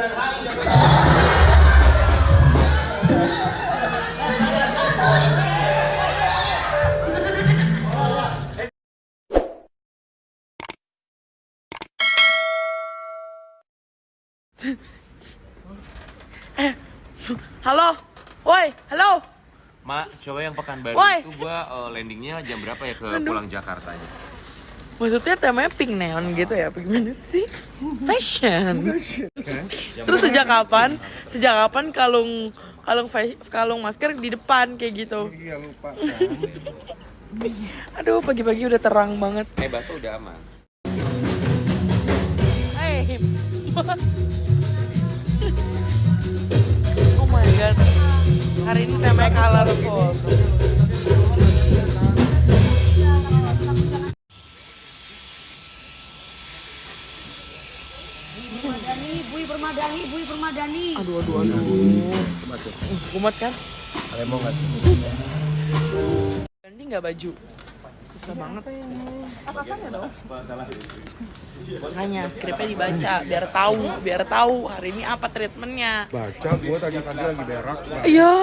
Eh, halo, woi, halo. Mak, coba yang Pekanbaru Woi. itu gua eh, landingnya jam berapa ya ke Aduh. pulang Jakartanya? Maksudnya temanya pink neon gitu ya? Apa Gimana sih? Fashion. Terus sejak kapan? Sejak kapan kalung kalung kalung masker di depan kayak gitu? Iya lupa Aduh, pagi-pagi udah terang banget. Eh, bakso udah aman. Hey. oh my god. Hari ini temanya colorful. Permadani, Bui Permadani, Bui Permadani. Aduh, aduh, aduh. Uh, kumat kan? Ganti nggak baju? Susah banget. Atasannya dong. Makanya skripnya dibaca biar tahu, biar tahu hari ini apa treatmentnya. Baca gue tadi pagi lagi berak. Iya.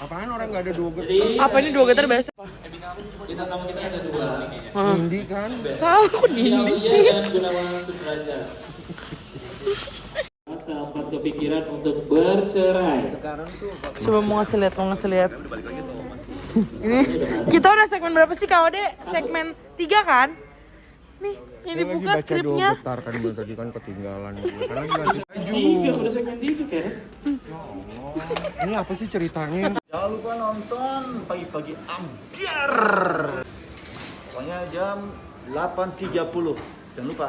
Apaan orang nggak ada dua getar Apa ini dua getar biasa? Hah. Indi kan Salah kok dinding. sempat kepikiran untuk bercerai. Coba mau ngasih lihat, mau ngasih lihat. Ini kita udah segmen berapa sih Kak Ode? Segmen 3 kan? Nih, lagi dibuka baca dua skripnya. getar kan gue tadi kan ketinggalan gue Karena lagi ganti baju Tiga udah segmen tiga kan? Ini apa sih ceritanya? Jangan lupa nonton pagi-pagi ambiar. Pokoknya jam 8.30. Jangan lupa.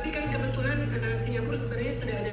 tapi kan kebetulan Singapura sebenarnya sudah ada